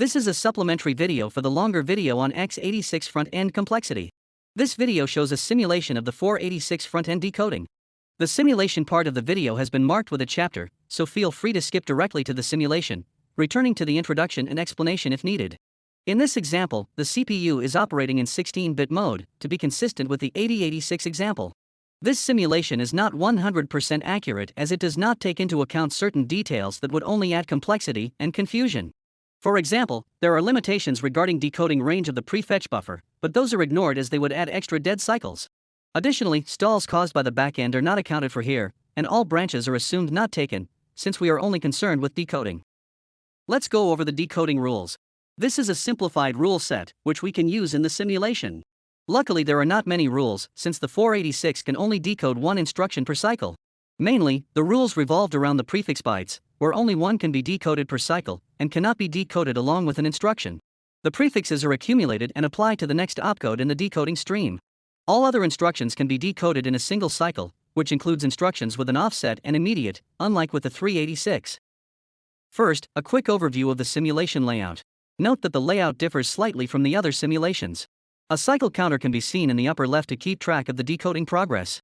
This is a supplementary video for the longer video on x86 front-end complexity. This video shows a simulation of the 486 front-end decoding. The simulation part of the video has been marked with a chapter, so feel free to skip directly to the simulation, returning to the introduction and explanation if needed. In this example, the CPU is operating in 16-bit mode, to be consistent with the 8086 example. This simulation is not 100% accurate as it does not take into account certain details that would only add complexity and confusion. For example, there are limitations regarding decoding range of the prefetch buffer, but those are ignored as they would add extra dead cycles. Additionally, stalls caused by the backend are not accounted for here, and all branches are assumed not taken, since we are only concerned with decoding. Let's go over the decoding rules. This is a simplified rule set, which we can use in the simulation. Luckily there are not many rules, since the 486 can only decode one instruction per cycle. Mainly, the rules revolved around the prefix bytes, where only one can be decoded per cycle, and cannot be decoded along with an instruction. The prefixes are accumulated and applied to the next opcode in the decoding stream. All other instructions can be decoded in a single cycle, which includes instructions with an offset and immediate, unlike with the 386. First, a quick overview of the simulation layout. Note that the layout differs slightly from the other simulations. A cycle counter can be seen in the upper left to keep track of the decoding progress.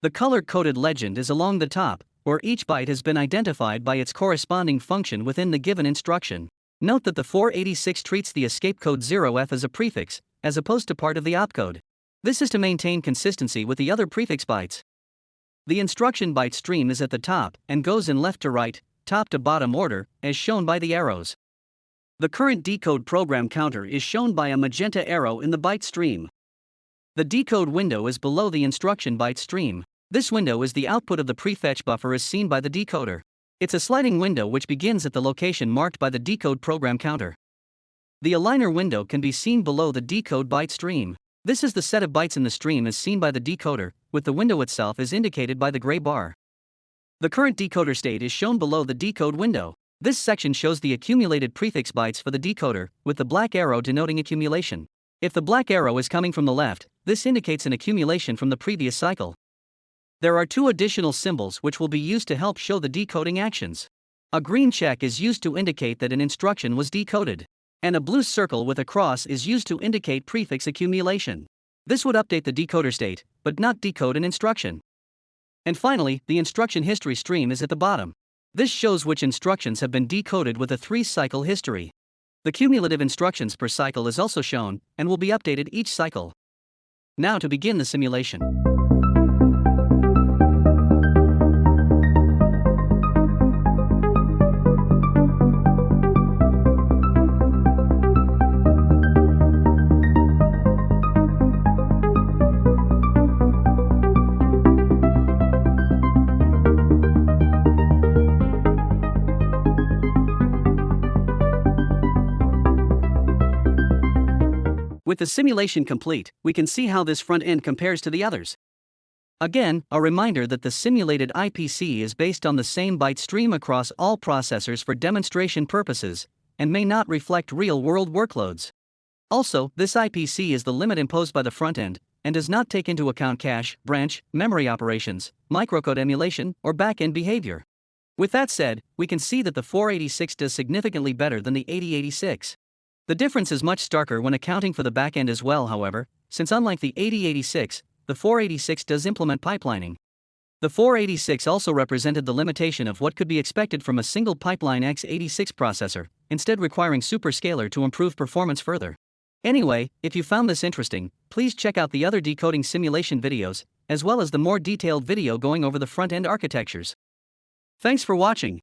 The color-coded legend is along the top, where each byte has been identified by its corresponding function within the given instruction. Note that the 486 treats the escape code 0f as a prefix, as opposed to part of the opcode. This is to maintain consistency with the other prefix bytes. The instruction byte stream is at the top and goes in left to right, top to bottom order, as shown by the arrows. The current decode program counter is shown by a magenta arrow in the byte stream. The decode window is below the instruction byte stream. This window is the output of the prefetch buffer as seen by the decoder. It's a sliding window which begins at the location marked by the decode program counter. The aligner window can be seen below the decode byte stream. This is the set of bytes in the stream as seen by the decoder, with the window itself as indicated by the gray bar. The current decoder state is shown below the decode window. This section shows the accumulated prefix bytes for the decoder, with the black arrow denoting accumulation. If the black arrow is coming from the left, this indicates an accumulation from the previous cycle. There are two additional symbols which will be used to help show the decoding actions. A green check is used to indicate that an instruction was decoded, and a blue circle with a cross is used to indicate prefix accumulation. This would update the decoder state, but not decode an instruction. And finally, the instruction history stream is at the bottom. This shows which instructions have been decoded with a three cycle history. The cumulative instructions per cycle is also shown and will be updated each cycle. Now to begin the simulation. With the simulation complete, we can see how this front end compares to the others. Again, a reminder that the simulated IPC is based on the same byte stream across all processors for demonstration purposes, and may not reflect real world workloads. Also, this IPC is the limit imposed by the front end, and does not take into account cache, branch, memory operations, microcode emulation, or back-end behavior. With that said, we can see that the 486 does significantly better than the 8086. The difference is much starker when accounting for the backend as well, however, since unlike the 8086, the 486 does implement pipelining. The 486 also represented the limitation of what could be expected from a single pipeline x86 processor, instead requiring superscalar to improve performance further. Anyway, if you found this interesting, please check out the other decoding simulation videos, as well as the more detailed video going over the front-end architectures. Thanks for watching.